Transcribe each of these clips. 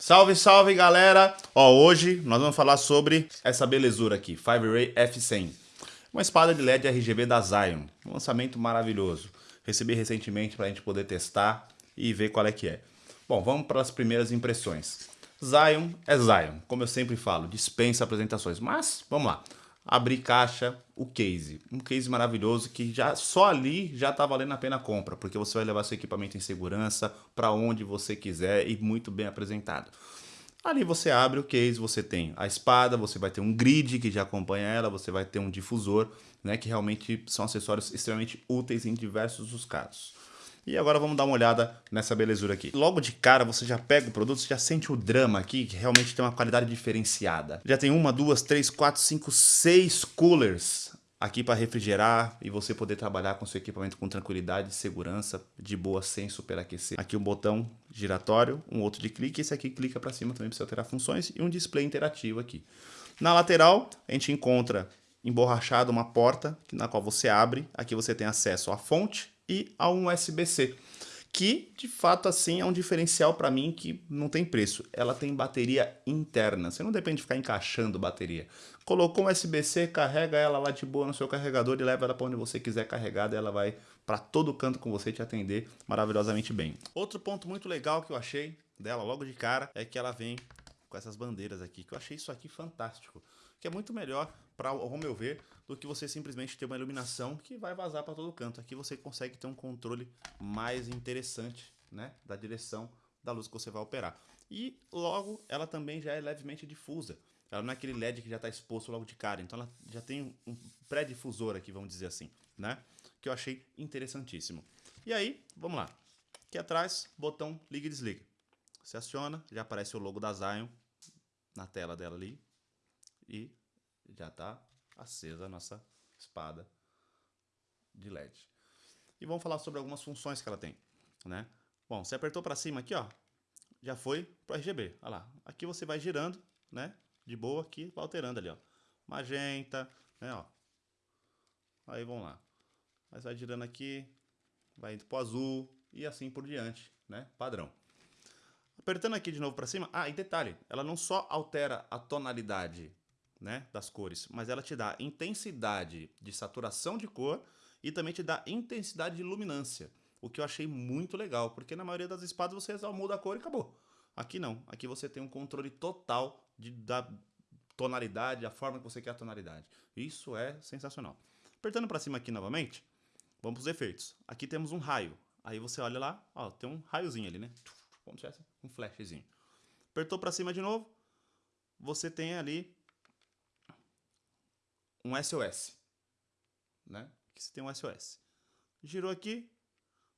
Salve, salve galera! Ó, hoje nós vamos falar sobre essa belezura aqui, Five Ray F100. Uma espada de LED RGB da Zion, um lançamento maravilhoso. Recebi recentemente para a gente poder testar e ver qual é que é. Bom, vamos para as primeiras impressões. Zion é Zion, como eu sempre falo, dispensa apresentações, mas vamos lá abrir caixa, o case. Um case maravilhoso que já só ali já está valendo a pena a compra, porque você vai levar seu equipamento em segurança para onde você quiser e muito bem apresentado. Ali você abre o case, você tem a espada, você vai ter um grid que já acompanha ela, você vai ter um difusor, né, que realmente são acessórios extremamente úteis em diversos dos casos. E agora vamos dar uma olhada nessa belezura aqui. Logo de cara você já pega o produto, você já sente o drama aqui, que realmente tem uma qualidade diferenciada. Já tem uma, duas, três, quatro, cinco, seis coolers aqui para refrigerar e você poder trabalhar com seu equipamento com tranquilidade, segurança, de boa, sem superaquecer. Aqui um botão giratório, um outro de clique, esse aqui clica para cima também para você alterar funções e um display interativo aqui. Na lateral a gente encontra emborrachado uma porta na qual você abre, aqui você tem acesso à fonte e a um USB-C, que de fato assim é um diferencial para mim que não tem preço. Ela tem bateria interna, você não depende de ficar encaixando bateria. Colocou um USB-C, carrega ela lá de boa no seu carregador e leva ela para onde você quiser carregada, ela vai para todo canto com você te atender maravilhosamente bem. Outro ponto muito legal que eu achei dela logo de cara é que ela vem com essas bandeiras aqui, que eu achei isso aqui fantástico, que é muito melhor para ao meu ver, do que você simplesmente ter uma iluminação que vai vazar para todo canto. Aqui você consegue ter um controle mais interessante, né, da direção da luz que você vai operar. E logo ela também já é levemente difusa. Ela não é aquele LED que já está exposto logo de cara, então ela já tem um pré-difusor aqui, vamos dizer assim, né? Que eu achei interessantíssimo. E aí, vamos lá. Aqui atrás, botão liga e desliga. Você aciona, já aparece o logo da Zion na tela dela ali. E já está acesa a nossa espada de LED. E vamos falar sobre algumas funções que ela tem, né? Bom, você apertou para cima aqui, ó, já foi pro RGB. Olha lá. Aqui você vai girando, né? De boa aqui, alterando ali, ó. Magenta, né, ó. Aí vamos lá. Mas vai girando aqui, vai indo pro azul e assim por diante, né? Padrão. Apertando aqui de novo para cima. Ah, e detalhe, ela não só altera a tonalidade né, das cores, mas ela te dá intensidade de saturação de cor e também te dá intensidade de luminância, o que eu achei muito legal, porque na maioria das espadas você muda a cor e acabou. Aqui não, aqui você tem um controle total de, da tonalidade, a forma que você quer a tonalidade. Isso é sensacional. Apertando para cima aqui novamente, vamos para os efeitos. Aqui temos um raio, aí você olha lá, ó, tem um raiozinho ali, né? Como se fosse um flashzinho. Apertou para cima de novo, você tem ali um SOS, né? Aqui você tem um SOS. Girou aqui,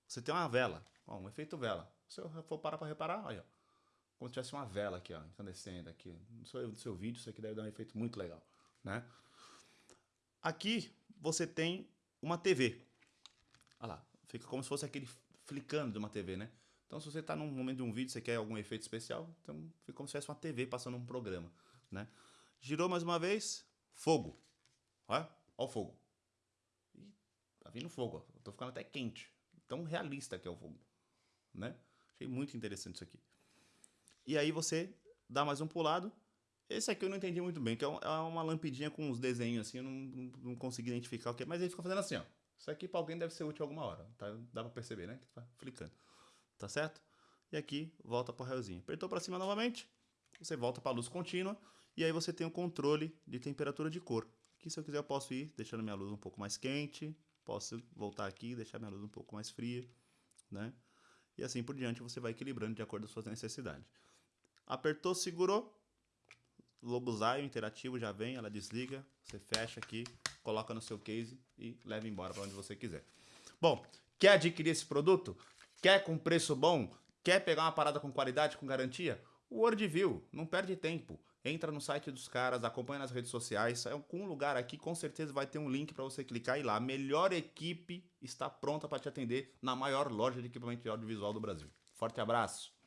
você tem uma vela, ó, um efeito vela. Se eu for parar para reparar, ó, como se tivesse uma vela aqui, ó, incandescendo aqui. No seu, no seu vídeo, isso aqui deve dar um efeito muito legal, né? Aqui você tem uma TV. Olha lá, fica como se fosse aquele flicando de uma TV, né? Então, se você está num momento de um vídeo, você quer algum efeito especial, então fica como se fosse uma TV passando um programa, né? Girou mais uma vez, fogo. Olha, olha o fogo. Ih, tá vindo fogo, ó. Tô ficando até quente. Tão realista que é o fogo. Né? Achei muito interessante isso aqui. E aí você dá mais um pulado. Esse aqui eu não entendi muito bem, que é, é uma lampidinha com uns desenhos assim, eu não, não consegui identificar o que é, mas ele fica fazendo assim, ó. Isso aqui para alguém deve ser útil alguma hora, tá? Dá para perceber, né? Que tá flicando. Tá certo? E aqui volta para o raiozinho. Apertou para cima novamente, você volta para a luz contínua e aí você tem o controle de temperatura de cor. Aqui, se eu quiser, eu posso ir deixando minha luz um pouco mais quente, posso voltar aqui e deixar minha luz um pouco mais fria, né? E assim por diante, você vai equilibrando de acordo com as suas necessidades. Apertou, segurou, logo Zion interativo já vem, ela desliga, você fecha aqui, coloca no seu case e leva embora para onde você quiser. Bom, quer adquirir esse produto? Quer com preço bom? Quer pegar uma parada com qualidade, com garantia? Worldview, não perde tempo. Entra no site dos caras, acompanha nas redes sociais. É um lugar aqui, com certeza vai ter um link para você clicar e lá. A melhor equipe está pronta para te atender na maior loja de equipamento audiovisual do Brasil. Forte abraço!